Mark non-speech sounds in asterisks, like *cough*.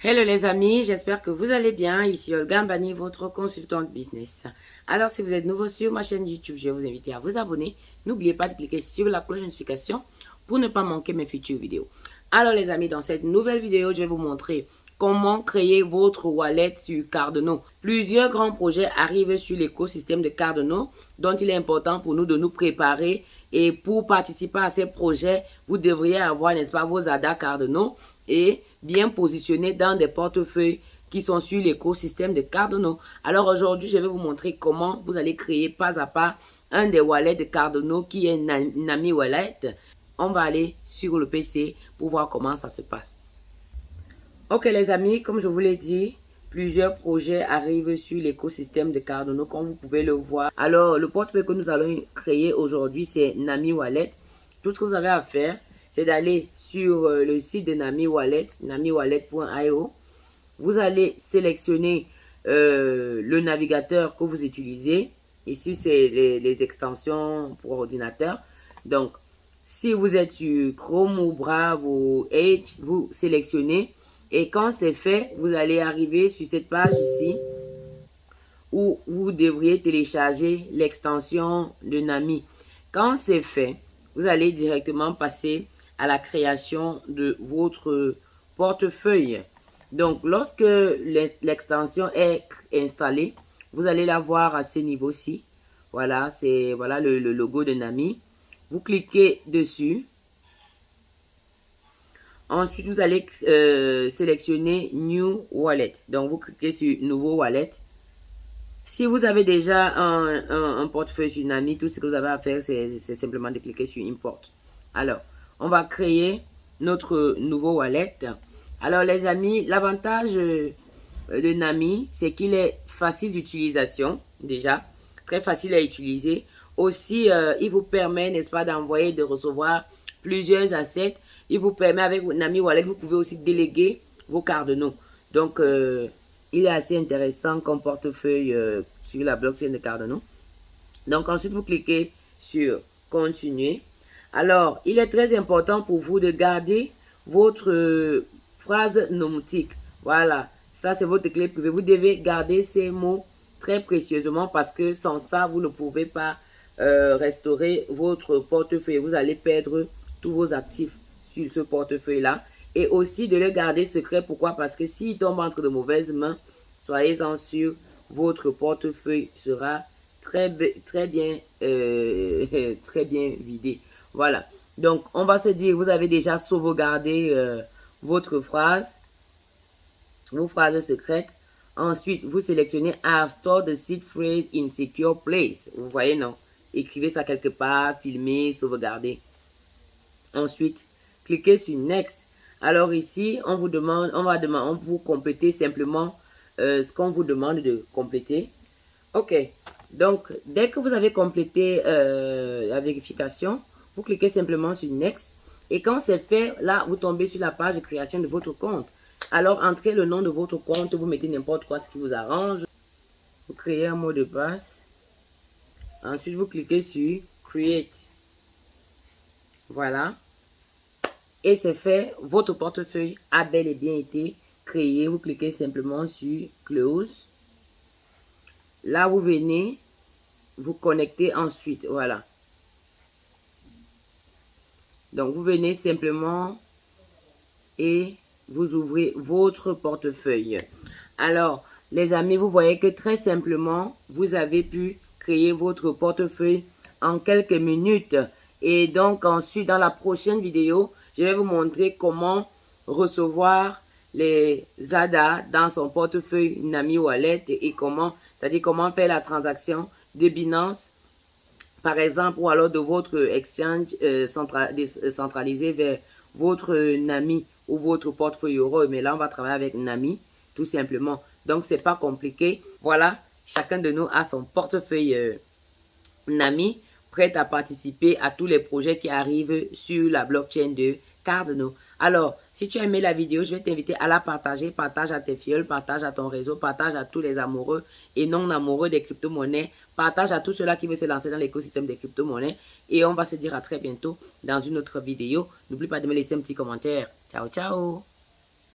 Hello les amis, j'espère que vous allez bien. Ici Olga Mbani, votre consultante business. Alors si vous êtes nouveau sur ma chaîne YouTube, je vais vous inviter à vous abonner. N'oubliez pas de cliquer sur la cloche de notification pour ne pas manquer mes futures vidéos. Alors les amis, dans cette nouvelle vidéo, je vais vous montrer comment créer votre wallet sur Cardano? Plusieurs grands projets arrivent sur l'écosystème de Cardano dont il est important pour nous de nous préparer et pour participer à ces projets, vous devriez avoir, n'est-ce pas, vos ADA Cardano et bien positionnés dans des portefeuilles qui sont sur l'écosystème de Cardano. Alors aujourd'hui, je vais vous montrer comment vous allez créer pas à pas un des wallets de Cardano qui est Nami Wallet. On va aller sur le PC pour voir comment ça se passe. Ok les amis, comme je vous l'ai dit, plusieurs projets arrivent sur l'écosystème de Cardano, comme vous pouvez le voir. Alors, le portefeuille que nous allons créer aujourd'hui, c'est Nami Wallet. Tout ce que vous avez à faire, c'est d'aller sur euh, le site de Nami Wallet, namiwallet.io. Vous allez sélectionner euh, le navigateur que vous utilisez. Ici, c'est les, les, extensions pour ordinateur. Donc, si vous êtes sur Chrome ou Brave ou Edge, vous sélectionnez et quand c'est fait, vous allez arriver sur cette page ici où vous devriez télécharger l'extension de Nami. Quand c'est fait, vous allez directement passer à la création de votre portefeuille. Donc, lorsque l'extension est installée, vous allez la voir à ce niveau-ci. Voilà, c'est voilà le logo de Nami. Vous cliquez dessus. Ensuite, vous allez euh, sélectionner New Wallet. Donc, vous cliquez sur Nouveau Wallet. Si vous avez déjà un, un, portefeuille sur Nami, tout ce que vous avez à faire, c'est simplement de cliquer sur Import. Alors, on va créer notre nouveau wallet. Alors, les amis, l'avantage euh, de Nami, c'est qu'il est facile d'utilisation, déjà. Très facile à utiliser. Aussi, euh, il vous permet, n'est-ce pas, d'envoyer, de recevoir plusieurs assets. Il vous permet avec Nami Wallet, vous pouvez aussi déléguer vos cardinaux. Donc, euh, il est assez intéressant comme portefeuille euh, sur la blockchain de Cardano. Donc, ensuite, vous cliquez sur Continuer. Alors, il est très important pour vous de garder votre euh, phrase nomotique. Voilà, ça c'est votre clé privée. Vous devez garder ces mots très précieusement parce que sans ça, vous ne pouvez pas restaurer votre portefeuille. Vous allez perdre tous vos actifs sur ce portefeuille-là. Et aussi de le garder secret. Pourquoi? Parce que s'il tombe entre de mauvaises mains, soyez-en sûr, votre portefeuille sera très, très, bien, euh, *laughs* très bien vidé. Voilà. Donc, on va se dire, vous avez déjà sauvegardé euh, votre phrase, vos phrases secrètes. Ensuite, vous sélectionnez « I've stored the seed phrase in secure place ». Vous voyez, non? Écrivez ça quelque part, filmez, sauvegardez. Ensuite, cliquez sur Next. Alors ici, on vous demande, on va demander, on vous compléter simplement euh, ce qu'on vous demande de compléter. Ok. Donc, dès que vous avez complété euh, la vérification, vous cliquez simplement sur Next. Et quand c'est fait, là, vous tombez sur la page de création de votre compte. Alors, entrez le nom de votre compte, vous mettez n'importe quoi, ce qui vous arrange. Vous créez un mot de passe. Ensuite, vous cliquez sur Create. Voilà. Et c'est fait. Votre portefeuille a bel et bien été créé. Vous cliquez simplement sur Close. Là, vous venez vous connecter ensuite. Voilà. Donc, vous venez simplement et vous ouvrez votre portefeuille. Alors, les amis, vous voyez que très simplement, vous avez pu créer votre portefeuille en quelques minutes. Et donc ensuite, dans la prochaine vidéo, je vais vous montrer comment recevoir les ADA dans son portefeuille Nami Wallet et comment, c'est-à-dire comment faire la transaction de Binance, par exemple, ou alors de votre exchange euh, euh, centralisé vers votre Nami ou votre portefeuille euro. Mais là, on va travailler avec Nami, tout simplement. Donc, c'est pas compliqué. Voilà, chacun de nous a son portefeuille euh, Nami prête à participer à tous les projets qui arrivent sur la blockchain de Cardano. Alors, si tu as aimé la vidéo, je vais t'inviter à la partager. Partage à tes fioles, partage à ton réseau, partage à tous les amoureux et non amoureux des crypto-monnaies. Partage à tous ceux-là qui veulent se lancer dans l'écosystème des crypto-monnaies. Et on va se dire à très bientôt dans une autre vidéo. N'oublie pas de me laisser un petit commentaire. Ciao, ciao